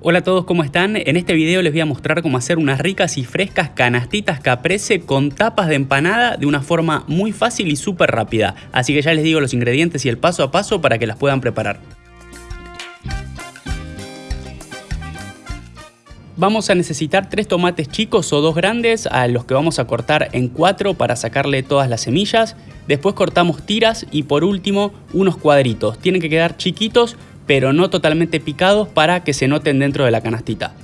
Hola a todos, ¿cómo están? En este video les voy a mostrar cómo hacer unas ricas y frescas canastitas caprese con tapas de empanada de una forma muy fácil y súper rápida. Así que ya les digo los ingredientes y el paso a paso para que las puedan preparar. Vamos a necesitar tres tomates chicos o dos grandes a los que vamos a cortar en cuatro para sacarle todas las semillas. Después cortamos tiras y por último unos cuadritos. Tienen que quedar chiquitos pero no totalmente picados para que se noten dentro de la canastita.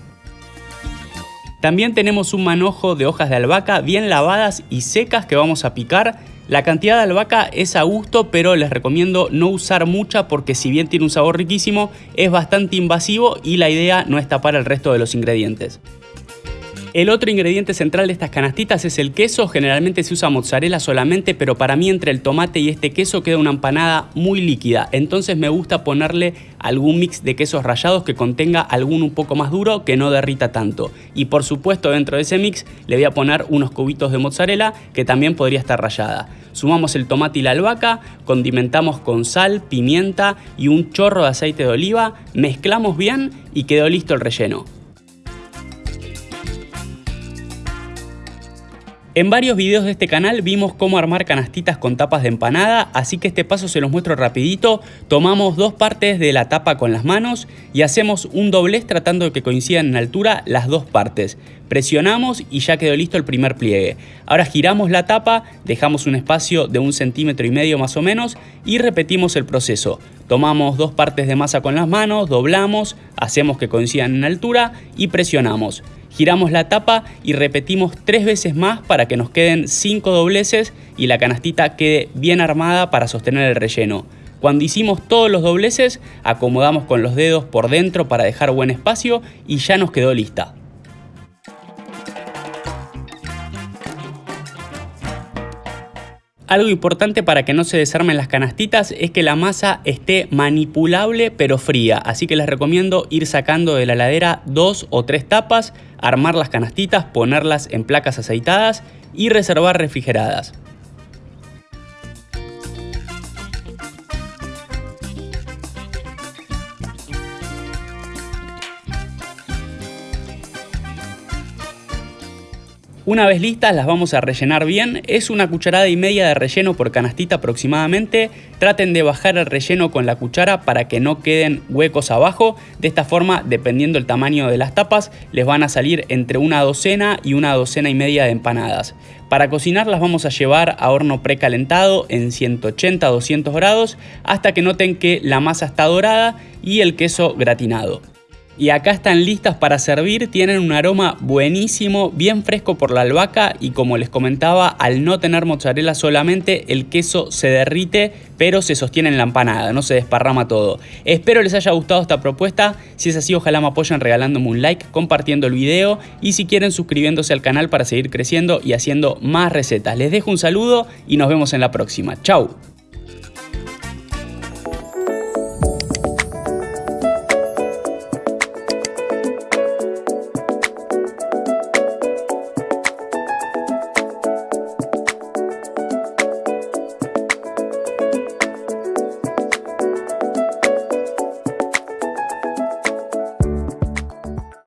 También tenemos un manojo de hojas de albahaca bien lavadas y secas que vamos a picar. La cantidad de albahaca es a gusto, pero les recomiendo no usar mucha porque si bien tiene un sabor riquísimo, es bastante invasivo y la idea no es tapar el resto de los ingredientes. El otro ingrediente central de estas canastitas es el queso, generalmente se usa mozzarella solamente, pero para mí entre el tomate y este queso queda una empanada muy líquida, entonces me gusta ponerle algún mix de quesos rallados que contenga algún un poco más duro que no derrita tanto. Y por supuesto dentro de ese mix le voy a poner unos cubitos de mozzarella que también podría estar rallada. Sumamos el tomate y la albahaca, condimentamos con sal, pimienta y un chorro de aceite de oliva, mezclamos bien y quedó listo el relleno. En varios videos de este canal vimos cómo armar canastitas con tapas de empanada, así que este paso se los muestro rapidito. Tomamos dos partes de la tapa con las manos y hacemos un doblez tratando de que coincidan en altura las dos partes. Presionamos y ya quedó listo el primer pliegue. Ahora giramos la tapa, dejamos un espacio de un centímetro y medio más o menos y repetimos el proceso. Tomamos dos partes de masa con las manos, doblamos, hacemos que coincidan en altura y presionamos. Giramos la tapa y repetimos tres veces más para que nos queden cinco dobleces y la canastita quede bien armada para sostener el relleno. Cuando hicimos todos los dobleces, acomodamos con los dedos por dentro para dejar buen espacio y ya nos quedó lista. Algo importante para que no se desarmen las canastitas es que la masa esté manipulable pero fría, así que les recomiendo ir sacando de la heladera dos o tres tapas, armar las canastitas, ponerlas en placas aceitadas y reservar refrigeradas. Una vez listas las vamos a rellenar bien, es una cucharada y media de relleno por canastita aproximadamente, traten de bajar el relleno con la cuchara para que no queden huecos abajo, de esta forma dependiendo el tamaño de las tapas les van a salir entre una docena y una docena y media de empanadas. Para cocinar las vamos a llevar a horno precalentado en 180-200 grados hasta que noten que la masa está dorada y el queso gratinado. Y acá están listas para servir, tienen un aroma buenísimo, bien fresco por la albahaca y como les comentaba, al no tener mozzarella solamente, el queso se derrite, pero se sostiene en la empanada, no se desparrama todo. Espero les haya gustado esta propuesta, si es así ojalá me apoyen regalándome un like, compartiendo el video y si quieren suscribiéndose al canal para seguir creciendo y haciendo más recetas. Les dejo un saludo y nos vemos en la próxima. Chau.